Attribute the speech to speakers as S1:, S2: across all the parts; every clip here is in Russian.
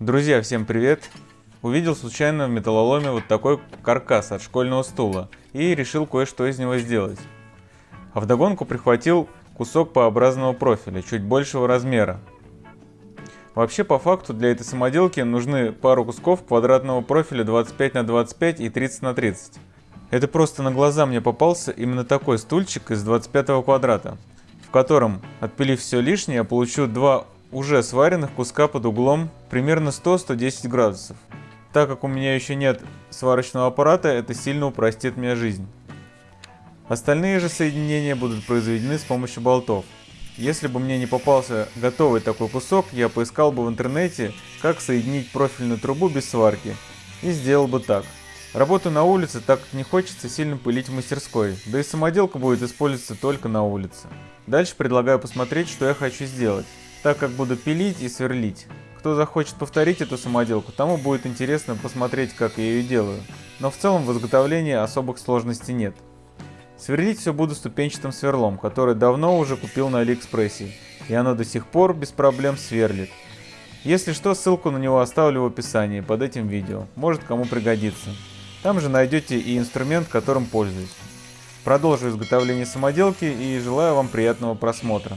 S1: Друзья, всем привет! Увидел случайно в металлоломе вот такой каркас от школьного стула и решил кое-что из него сделать. А вдогонку прихватил кусок П-образного профиля, чуть большего размера. Вообще, по факту, для этой самоделки нужны пару кусков квадратного профиля 25 на 25 и 30 на 30. Это просто на глаза мне попался именно такой стульчик из 25 квадрата, в котором, отпилив все лишнее, я получу два уже сваренных куска под углом примерно 100-110 градусов. Так как у меня еще нет сварочного аппарата, это сильно упростит мне жизнь. Остальные же соединения будут произведены с помощью болтов. Если бы мне не попался готовый такой кусок, я поискал бы в интернете, как соединить профильную трубу без сварки. И сделал бы так. Работаю на улице, так как не хочется сильно пылить в мастерской, да и самоделка будет использоваться только на улице. Дальше предлагаю посмотреть, что я хочу сделать так как буду пилить и сверлить. Кто захочет повторить эту самоделку, тому будет интересно посмотреть, как я ее делаю. Но в целом в изготовлении особых сложностей нет. Сверлить все буду ступенчатым сверлом, который давно уже купил на Алиэкспрессе, и оно до сих пор без проблем сверлит. Если что, ссылку на него оставлю в описании под этим видео, может кому пригодится. Там же найдете и инструмент, которым пользуюсь. Продолжу изготовление самоделки и желаю вам приятного просмотра.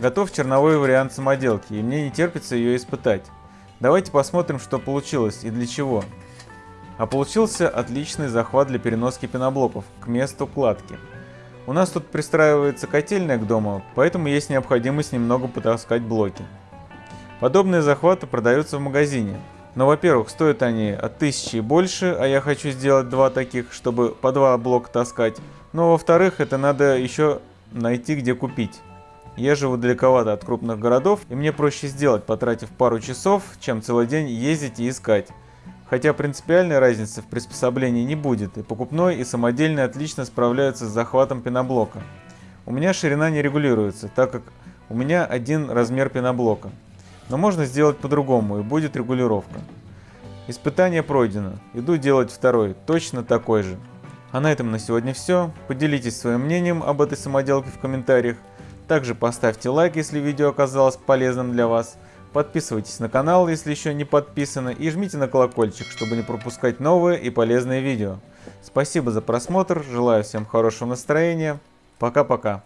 S1: Готов черновой вариант самоделки, и мне не терпится ее испытать. Давайте посмотрим, что получилось и для чего. А получился отличный захват для переноски пеноблоков к месту кладки. У нас тут пристраивается котельная к дому, поэтому есть необходимость немного потаскать блоки. Подобные захваты продаются в магазине, но, во-первых, стоят они от 1000 и больше, а я хочу сделать два таких, чтобы по два блока таскать. Но, во-вторых, это надо еще найти, где купить. Я живу далековато от крупных городов, и мне проще сделать, потратив пару часов, чем целый день ездить и искать. Хотя принципиальной разницы в приспособлении не будет, и покупной, и самодельный отлично справляются с захватом пеноблока. У меня ширина не регулируется, так как у меня один размер пеноблока. Но можно сделать по-другому, и будет регулировка. Испытание пройдено, иду делать второй, точно такой же. А на этом на сегодня все. Поделитесь своим мнением об этой самоделке в комментариях. Также поставьте лайк, если видео оказалось полезным для вас. Подписывайтесь на канал, если еще не подписаны, и жмите на колокольчик, чтобы не пропускать новые и полезные видео. Спасибо за просмотр, желаю всем хорошего настроения. Пока-пока.